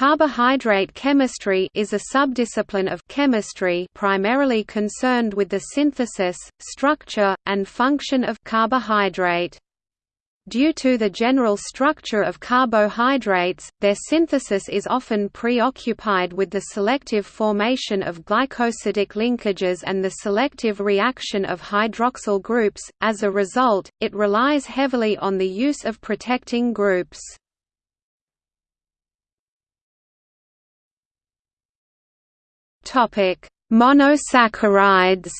Carbohydrate chemistry is a subdiscipline of chemistry primarily concerned with the synthesis, structure, and function of carbohydrate. Due to the general structure of carbohydrates, their synthesis is often preoccupied with the selective formation of glycosidic linkages and the selective reaction of hydroxyl groups. As a result, it relies heavily on the use of protecting groups. Topic: Monosaccharides.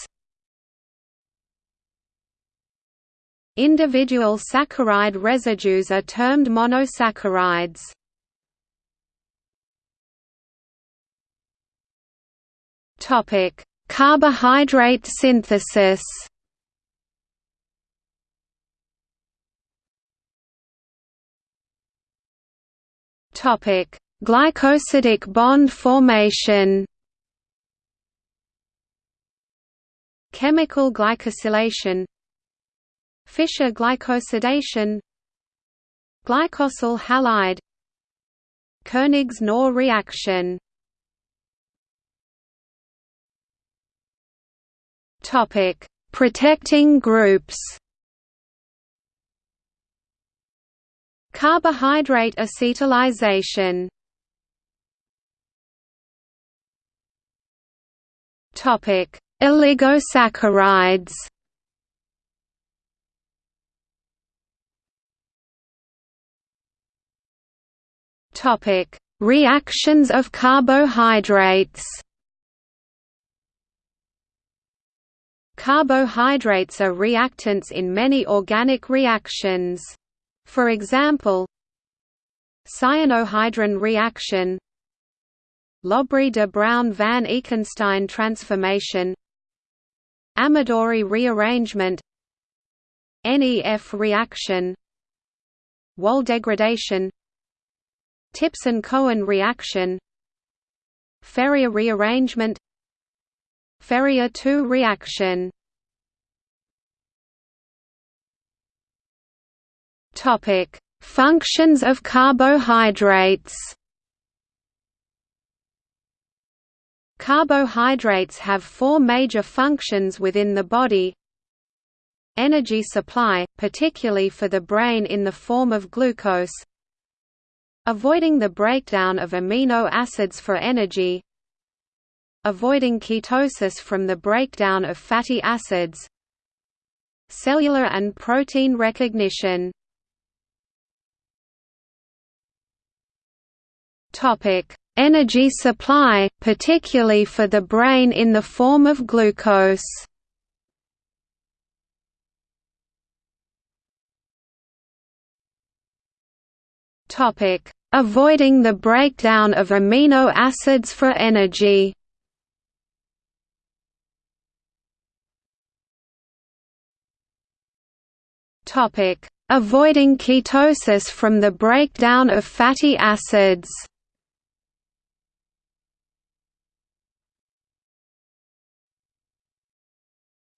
Individual saccharide residues are termed monosaccharides. Topic: Carbohydrate synthesis. Topic: Glycosidic bond formation. Chemical glycosylation Fischer glycosidation Glycosyl halide Koenigs Knorr reaction Topic: Protecting groups. Carbohydrate acetalisation. Topic: Oligosaccharides Topic: Reactions of carbohydrates. Carbohydrates are reactants in many organic reactions. For example, cyanohydrin reaction Lobry de Bruijn van Ekenstein transformation Amadori rearrangement Nef reaction Wohl degradation Tipson-Cohen reaction Ferrier rearrangement Ferrier II reaction Topic: Functions of carbohydrates. Carbohydrates have four major functions within the body. Energy supply, particularly for the brain in the form of glucose. Avoiding the breakdown of amino acids for energy. Avoiding ketosis from the breakdown of fatty acids. Cellular and protein recognition. Topic energy supply, particularly for the brain in the form of glucose. Avoiding the breakdown of amino acids for energy. Avoiding ketosis from the breakdown of fatty acids.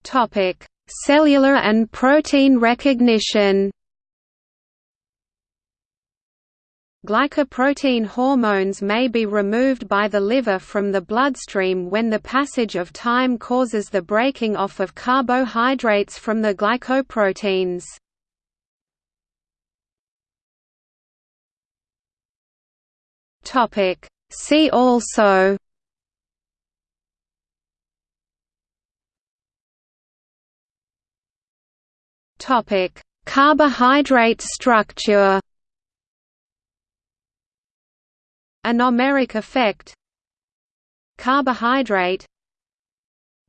Topic: Cellular and protein recognition. Glycoprotein hormones may be removed by the liver from the bloodstream when the passage of time causes the breaking off of carbohydrates from the glycoproteins. See also Topic: Carbohydrate structure. Anomeric effect. Carbohydrate.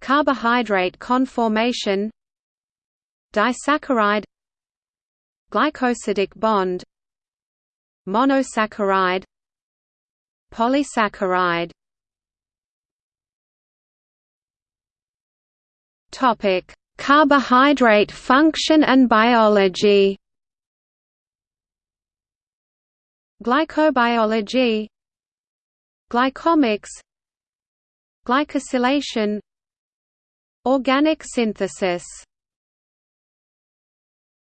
Carbohydrate conformation. Disaccharide. Glycosidic bond. Monosaccharide. Polysaccharide. Topic: Carbohydrate function and biology. Glycobiology. Glycomics. Glycosylation. Organic synthesis